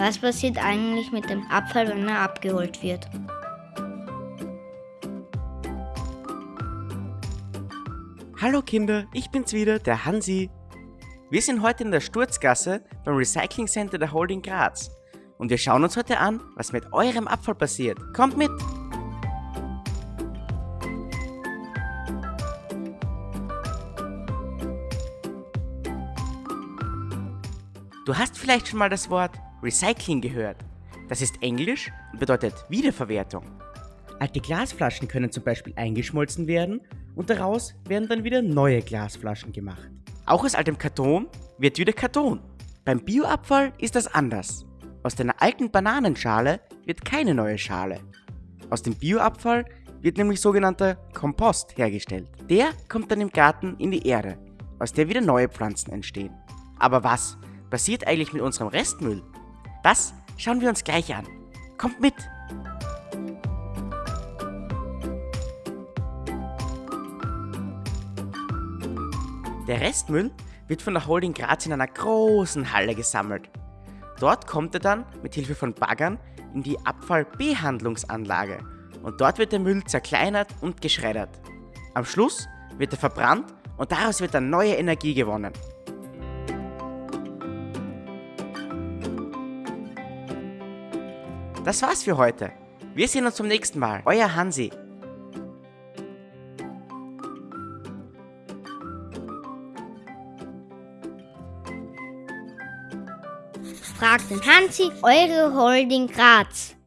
Was passiert eigentlich mit dem Abfall, wenn er abgeholt wird? Hallo Kinder, ich bin's wieder, der Hansi. Wir sind heute in der Sturzgasse beim Recycling Center der Holding Graz. Und wir schauen uns heute an, was mit eurem Abfall passiert. Kommt mit! Du hast vielleicht schon mal das Wort Recycling gehört. Das ist Englisch und bedeutet Wiederverwertung. Alte Glasflaschen können zum Beispiel eingeschmolzen werden und daraus werden dann wieder neue Glasflaschen gemacht. Auch aus altem Karton wird wieder Karton. Beim Bioabfall ist das anders. Aus deiner alten Bananenschale wird keine neue Schale. Aus dem Bioabfall wird nämlich sogenannter Kompost hergestellt. Der kommt dann im Garten in die Erde, aus der wieder neue Pflanzen entstehen. Aber was passiert eigentlich mit unserem Restmüll? Das schauen wir uns gleich an. Kommt mit! Der Restmüll wird von der Holding Graz in einer großen Halle gesammelt. Dort kommt er dann mit Hilfe von Baggern in die Abfallbehandlungsanlage und dort wird der Müll zerkleinert und geschreddert. Am Schluss wird er verbrannt und daraus wird dann neue Energie gewonnen. Das war's für heute. Wir sehen uns zum nächsten Mal. Euer Hansi. Fragt den Hansi, eure Holding Graz.